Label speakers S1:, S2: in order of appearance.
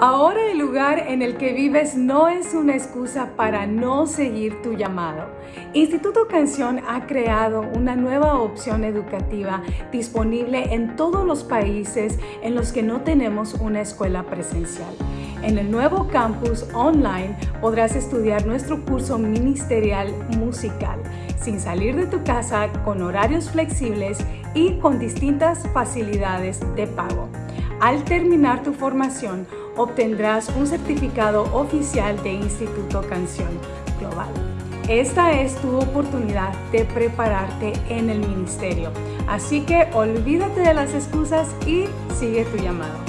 S1: Ahora el lugar en el que vives no es una excusa para no seguir tu llamado. Instituto Canción ha creado una nueva opción educativa disponible en todos los países en los que no tenemos una escuela presencial. En el nuevo campus online podrás estudiar nuestro curso ministerial musical sin salir de tu casa con horarios flexibles y con distintas facilidades de pago. Al terminar tu formación, obtendrás un certificado oficial de Instituto Canción Global. Esta es tu oportunidad de prepararte en el ministerio. Así que olvídate de las excusas y sigue tu llamado.